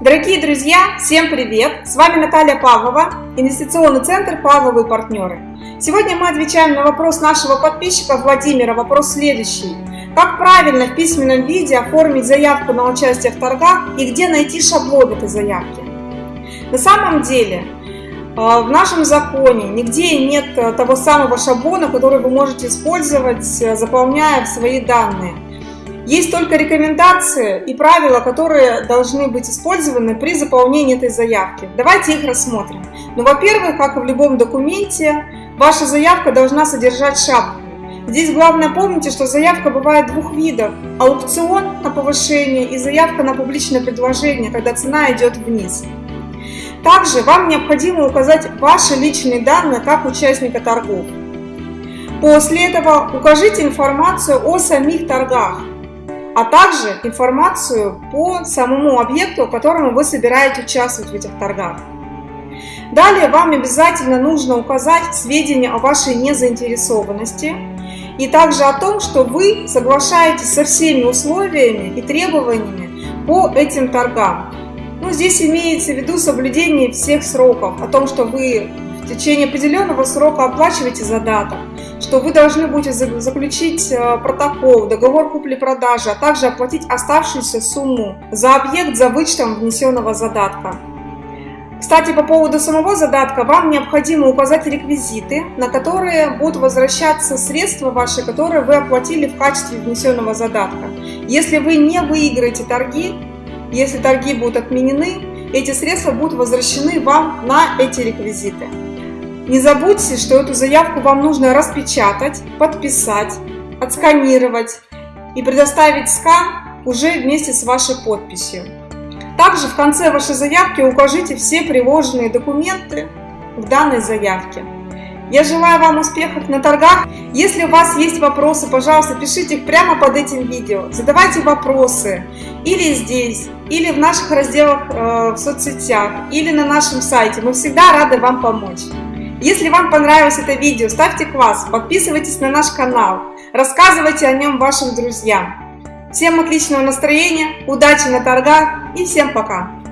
Дорогие друзья, всем привет! С вами Наталья Павлова, инвестиционный центр «Павловы партнеры». Сегодня мы отвечаем на вопрос нашего подписчика Владимира. Вопрос следующий. Как правильно в письменном виде оформить заявку на участие в торгах и где найти шаблон этой заявки? На самом деле, э, в нашем законе нигде нет э, того самого шаблона, который вы можете использовать, э, заполняя свои данные. Есть только рекомендации и правила, которые должны быть использованы при заполнении этой заявки. Давайте их рассмотрим. Ну, во-первых, как и в любом документе, ваша заявка должна содержать шапку. Здесь главное помните, что заявка бывает двух видов. Аукцион на повышение и заявка на публичное предложение, когда цена идет вниз. Также вам необходимо указать ваши личные данные как участника торгов. После этого укажите информацию о самих торгах а также информацию по самому объекту, которому вы собираете участвовать в этих торгах. Далее вам обязательно нужно указать сведения о вашей незаинтересованности и также о том, что вы соглашаетесь со всеми условиями и требованиями по этим торгам. Ну, здесь имеется в виду соблюдение всех сроков, о том, что вы в течение определенного срока оплачиваете задаток, что вы должны будете заключить э, протокол, договор купли-продажи, а также оплатить оставшуюся сумму за объект за вычетом внесенного задатка. Кстати, по поводу самого задатка, вам необходимо указать реквизиты, на которые будут возвращаться средства ваши, которые вы оплатили в качестве внесенного задатка. Если вы не выиграете торги, если торги будут отменены, эти средства будут возвращены вам на эти реквизиты. Не забудьте, что эту заявку вам нужно распечатать, подписать, отсканировать и предоставить скан уже вместе с вашей подписью. Также в конце вашей заявки укажите все приложенные документы в данной заявке. Я желаю вам успехов на торгах. Если у вас есть вопросы, пожалуйста, пишите их прямо под этим видео. Задавайте вопросы или здесь, или в наших разделах э, в соцсетях, или на нашем сайте. Мы всегда рады вам помочь. Если вам понравилось это видео, ставьте класс, подписывайтесь на наш канал, рассказывайте о нем вашим друзьям. Всем отличного настроения, удачи на торгах и всем пока!